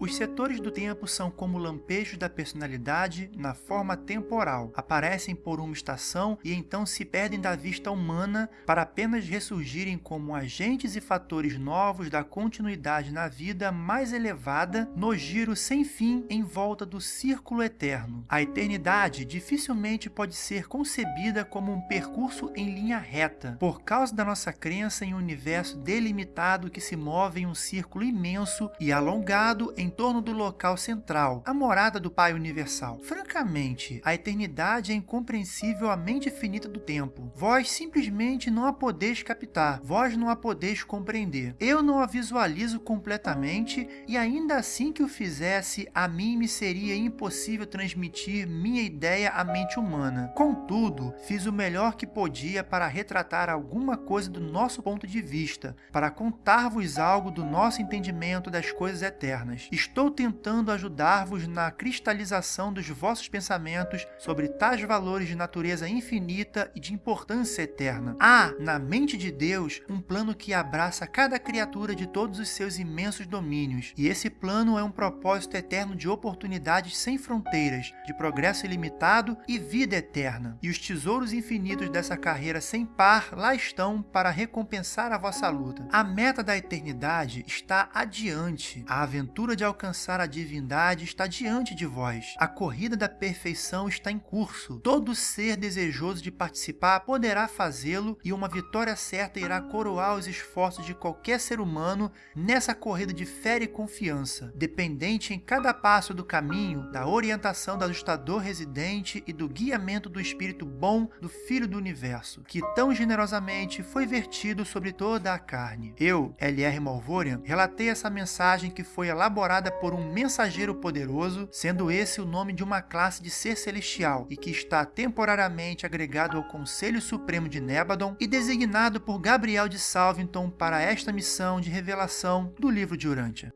Os setores do tempo são como lampejos da personalidade na forma temporal. Aparecem por uma estação e então se perdem da vista humana para apenas ressurgirem como agentes e fatores novos da continuidade na vida mais elevada no giro sem fim em volta do círculo eterno. A eternidade dificilmente pode ser concebida como um percurso em linha reta, por causa da nossa crença em um universo delimitado que se move em um círculo imenso e alongado em em torno do local central, a morada do Pai Universal. Francamente, a eternidade é incompreensível à mente finita do tempo. Vós simplesmente não a podeis captar, vós não a podeis compreender. Eu não a visualizo completamente e ainda assim que o fizesse, a mim me seria impossível transmitir minha ideia à mente humana. Contudo, fiz o melhor que podia para retratar alguma coisa do nosso ponto de vista, para contar-vos algo do nosso entendimento das coisas eternas. Estou tentando ajudar-vos na cristalização dos vossos pensamentos sobre tais valores de natureza infinita e de importância eterna. Há, na mente de Deus, um plano que abraça cada criatura de todos os seus imensos domínios, e esse plano é um propósito eterno de oportunidades sem fronteiras, de progresso ilimitado e vida eterna. E os tesouros infinitos dessa carreira sem par lá estão para recompensar a vossa luta. A meta da eternidade está adiante. A aventura de alcançar a divindade está diante de vós. A corrida da perfeição está em curso. Todo ser desejoso de participar poderá fazê-lo e uma vitória certa irá coroar os esforços de qualquer ser humano nessa corrida de fé e confiança, dependente em cada passo do caminho da orientação do ajustador residente e do guiamento do Espírito bom do Filho do Universo, que tão generosamente foi vertido sobre toda a carne. Eu, L.R. Malvorian, relatei essa mensagem que foi elaborada por um mensageiro poderoso, sendo esse o nome de uma classe de ser celestial e que está temporariamente agregado ao Conselho Supremo de Nebadon e designado por Gabriel de Salvington para esta missão de revelação do livro de Urântia.